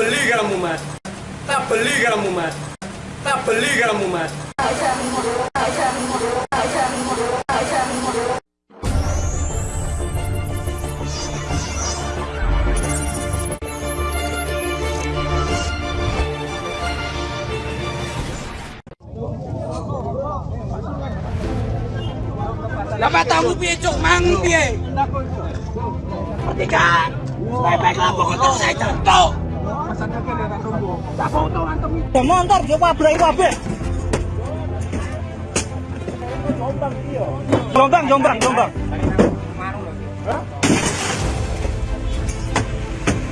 beli kamu mas tak beli kamu mas tak beli kamu mas Dapat tamu piye cuk mang piye? Pertikan. Baik-baiklah pokoknya saya contoh. Ya motor dia pabrik pabrik. Jombang, jombang, jombang.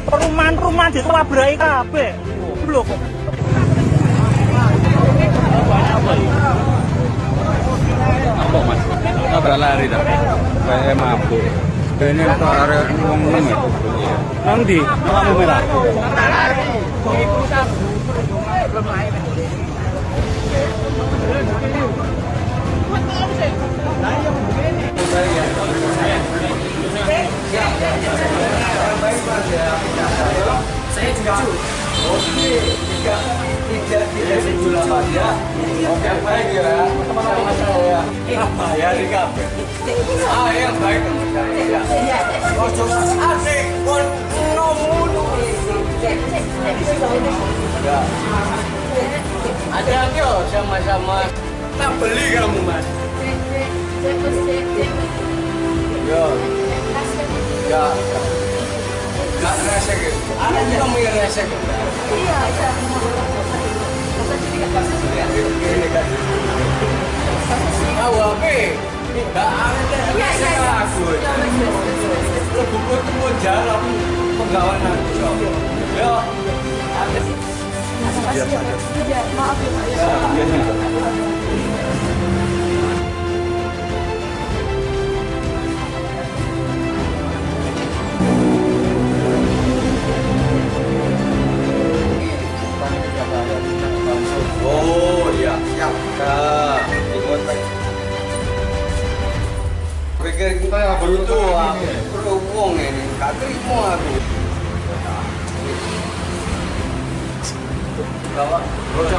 Perumahan-perumahan di pabrik kabeh. Kok. Apa mas? Tabrak lari dah. Kayak mabuk. Ini kok ada ngomong ngomong itu. Nang di? Lampu merah. saya oke tidak tidak tidak sejulah pada oke baik ya teman-teman saya apa ya di kafe ah yang baik ojo asik pun nomulu hati-hati oh sama-sama tak beli kamu mas ya ya Gak resek gitu. Ada juga mau yang resek. Iya, iya. Tahu apa? Gak ada resek aku. Buku temu jalan pegawai nanti. Ya. Maaf ya Pak. Oh iya, siap. Pikir kita yang aku berhubung ini, gak terima aku. Bawa, bocah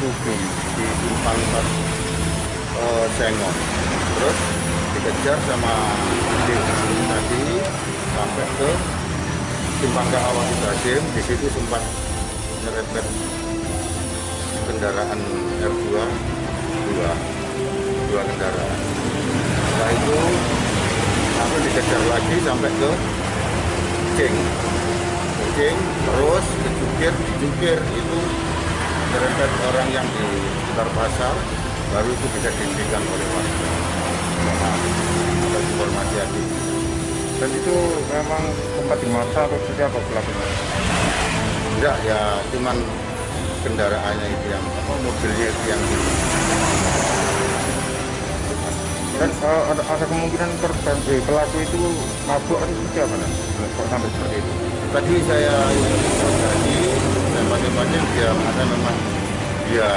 tubi di simpang empat eh, Sengon terus dikejar sama tim tadi sampai ke simpang Kaawang Ibrahim di situ sempat nyerempet kendaraan R2 dua dua kendaraan. Setelah itu aku dikejar lagi sampai ke Cing Cing terus ke Jukir di Jukir itu nyerempet orang yang di sekitar pasar baru itu bisa dihentikan oleh warga Nah, ada informasi tadi Dan itu memang tempat di masa atau seperti apa pelakunya? enggak ya cuman kendaraannya itu yang apa mobilnya itu yang di Dan eh, ada, ada kemungkinan korban eh, pelaku itu mabuk atau seperti apa? Kok sampai seperti itu? tadi saya tadi tembak-tembaknya dia mengatakan memang dia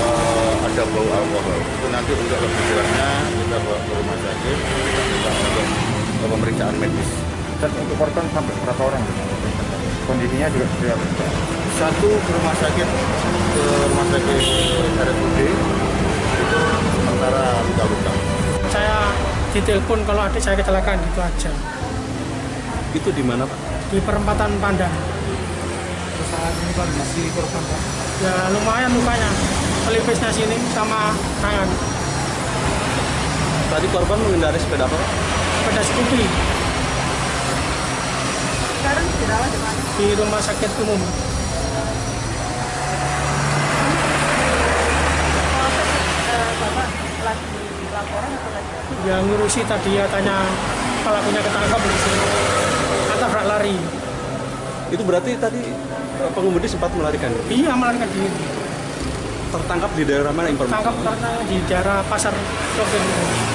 eh, ada bau alkohol itu nanti untuk lebih jelasnya kita bawa ke rumah sakit kita untuk pemeriksaan medis Dan untuk korban sampai berapa orang? Kondisinya juga apa? satu ke rumah sakit ke rumah sakit RSUD itu sementara luka-luka saya ditelepon kalau adik saya kecelakaan gitu aja Itu di mana Pak? di perempatan Saat ini kondisi korban Pak? Ya lumayan lukanya. Pelipisnya sini sama tangan. Tadi korban mengendarai sepeda apa? Pak? Pada skupi Sekarang dirawat di mana? di rumah sakit umum. Eh, Bapak lagi laporan atau lagi? Yang ngurusi tadi ya tanya pelakunya ketangkap di sini. Itu berarti tadi eh, pengemudi sempat melarikan. Iya melarikan diri. Tertangkap di daerah mana informasi? Tangkap karena di daerah pasar Sokir.